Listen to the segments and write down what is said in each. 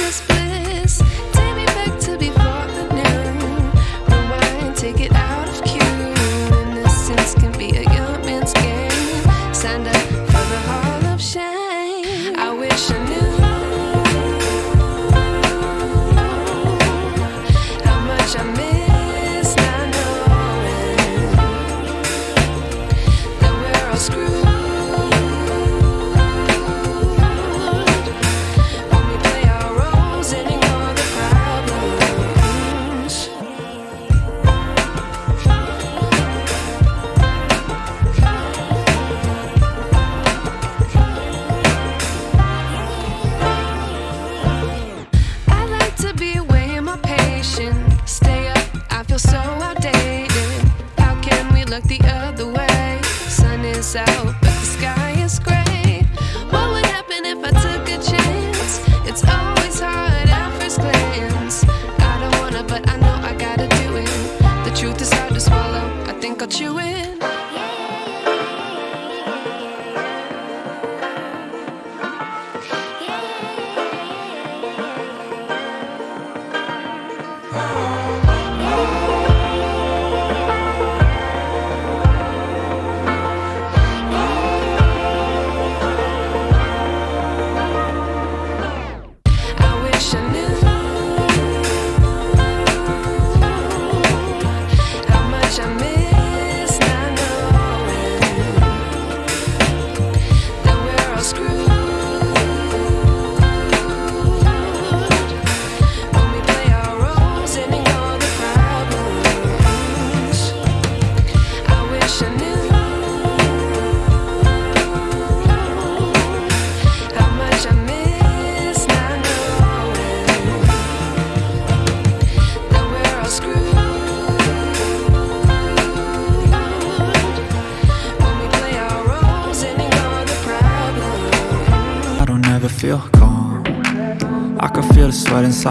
moments I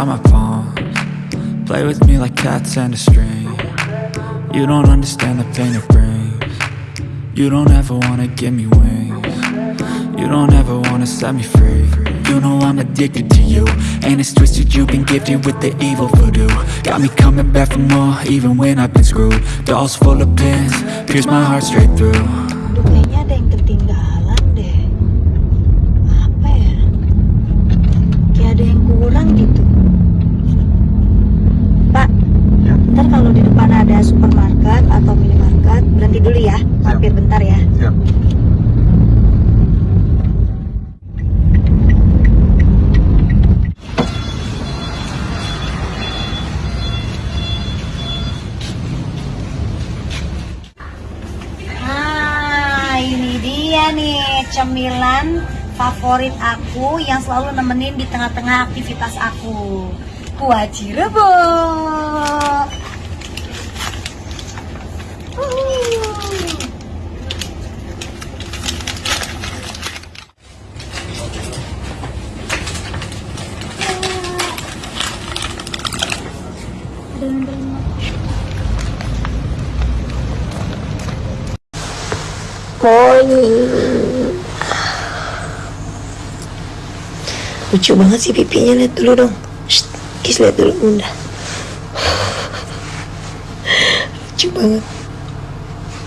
inside my palms. Play with me like cats and a string. You don't understand the pain it brings. You don't ever wanna give me wings. You don't ever wanna set me free. You know I'm addicted to you. And it's twisted you've been gifted with the evil voodoo. Got me coming back for more even when I've been screwed. Dolls full of pins, pierce my heart straight through. Aduh, ada supermarket atau minimarket, berhenti dulu ya. Mampir bentar ya. Siap. Nah, ini dia nih cemilan favorit aku yang selalu nemenin di tengah-tengah aktivitas aku. Kuah Cirebo. Uhuh. Lucu banget sih pipinya, lihat dulu dong. Shh, kis lihat dulu bunda. Lucu banget.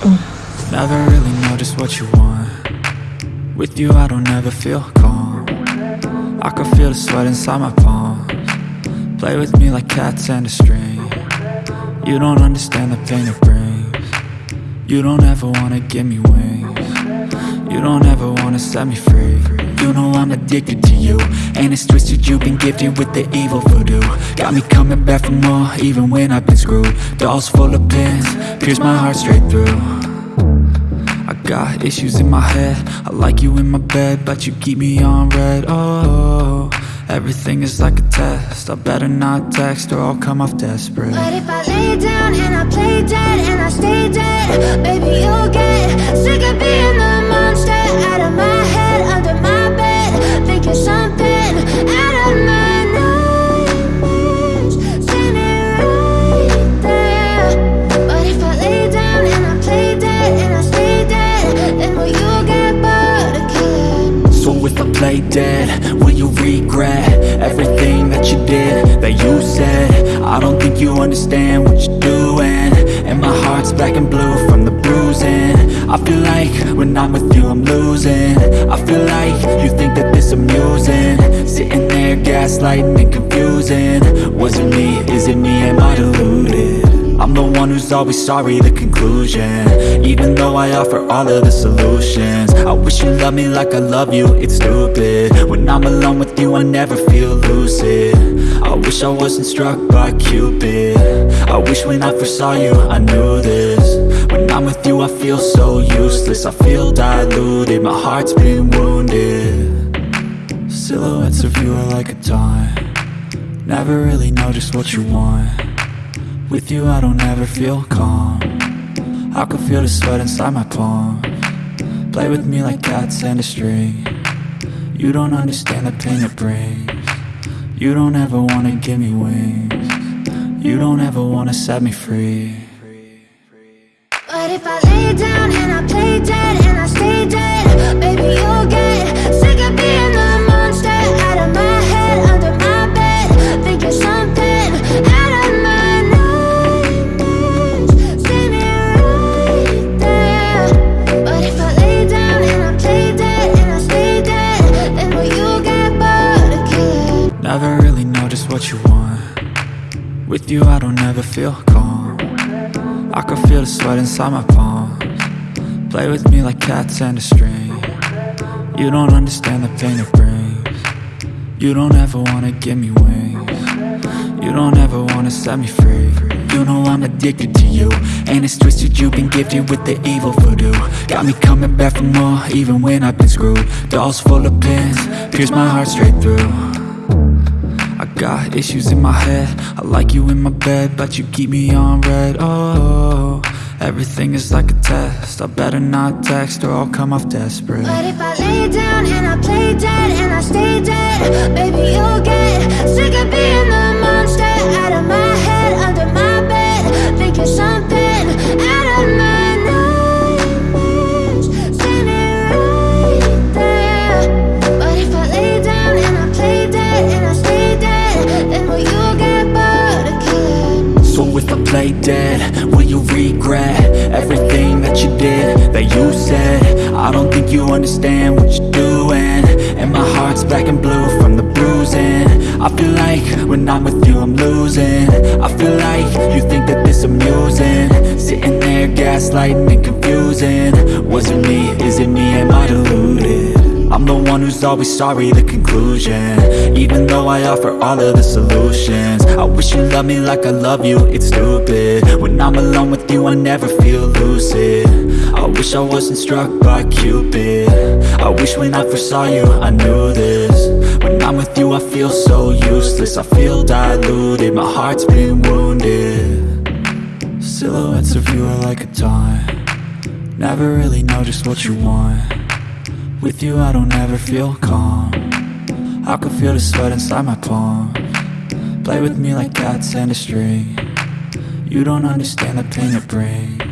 Never really know just what you want. With you I don't ever feel calm. I can feel the sweat inside my palms. Play with me like cats and a string. You don't understand the pain it brings. You don't ever wanna give me wings You don't ever wanna set me free. You know I'm addicted to you. And it's twisted you've been gifted with the evil voodoo. Got me coming back for more even when I've been screwed. Dolls full of pins, pierce my heart straight through. I got issues in my head. I like you in my bed But you keep me on red. Oh, everything is like a test I better not text or I'll come off desperate But if I lay down and I play dead and I stay dead, baby, you'll get sick of being the monster out of my head, under my bed, thinking something out of my nightmares, standing right there. But if I lay down and I play dead and I stay dead, then will you get bored again? So if I play dead, will you regret That you did, that you said. I don't think you understand what you're doing. And my heart's black and blue from the bruising. I feel like when I'm with you I'm losing. I feel like you think that this amusing. Sitting there gaslighting and confusing. Was it me, is it me, am I deluded? I'm the one who's always sorry, the conclusion. Even though I offer all of the solutions. I wish you loved me like I love you, it's stupid. When I'm alone with you, I never feel lucid. I wish I wasn't struck by Cupid. I wish when I first saw you, I knew this. When I'm with you, I feel so useless. I feel diluted, my heart's been wounded. Silhouettes of you are like a taunt. Never really know just what you want with you I don't ever feel calm. I can feel the sweat inside my palm. Play with me like cats and a string. You don't understand the pain it brings. You don't ever wanna give me wings. You don't ever wanna set me free. But if I lay down and I play dead and I stay dead Baby really know just what you want. With you I don't ever feel calm. I can feel the sweat inside my palms. Play with me like cats and a string. You don't understand the pain it brings. You don't ever wanna give me wings. You don't ever wanna set me free. You know I'm addicted to you. And it's twisted you've been gifted with the evil voodoo. Got me coming back for more even when I've been screwed. Dolls full of pins, pierce my heart straight through I got issues in my head. I like you in my bed But you keep me on red. Oh, everything is like a test. I better not text or I'll come off desperate. But if I lay down and I play dead and I stay dead Baby, you'll get sick of being the Play dead, will you regret Everything that you did, that you said? I don't think you understand what you're doing. And my heart's black and blue from the bruising. I feel like when I'm with you I'm losing. I feel like you think that this amusing. Sitting there gaslighting and confusing. Was it me, is it me, am I deluded? I'm the one who's always sorry, the conclusion. Even though I offer all of the solutions. I wish you loved me like I love you, it's stupid. When I'm alone with you, I never feel lucid. I wish I wasn't struck by Cupid. I wish when I first saw you, I knew this. When I'm with you, I feel so useless. I feel diluted, my heart's been wounded. Silhouettes of you are like a taunt. Never really know just what you want with you I don't ever feel calm. I can feel the sweat inside my palm. Play with me like cats and a string. You don't understand the pain it brings.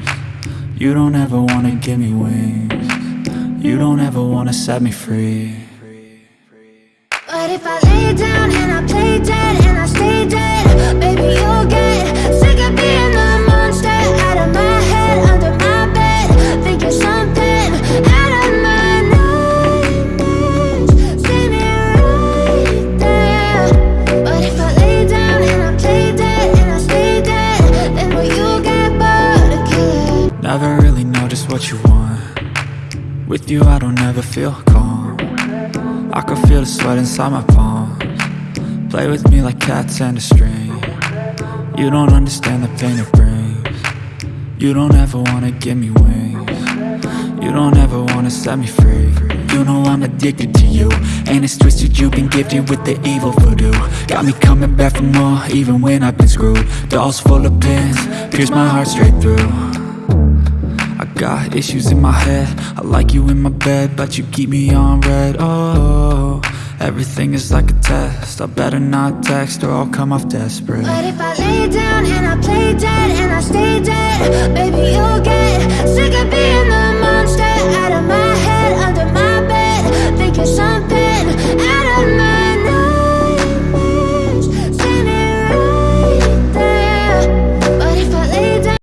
You don't ever wanna give me wings. You don't ever wanna set me free. But if I lay down and I Never really know just what you want. With you I don't ever feel calm. I can feel the sweat inside my palms. Play with me like cats and a string. You don't understand the pain it brings. You don't ever wanna give me wings. You don't ever wanna set me free. You know I'm addicted to you. And it's twisted you've been gifted with the evil voodoo. Got me coming back for more even when I've been screwed. Dolls full of pins, pierce my heart straight through Got issues in my head. I like you in my bed But you keep me on red. Oh, everything is like a test. I better not text Or I'll come off desperate. But if I lay down And I play dead And I stay dead Baby, you'll get Sick of being the monster Out of my head Under my bed Thinking something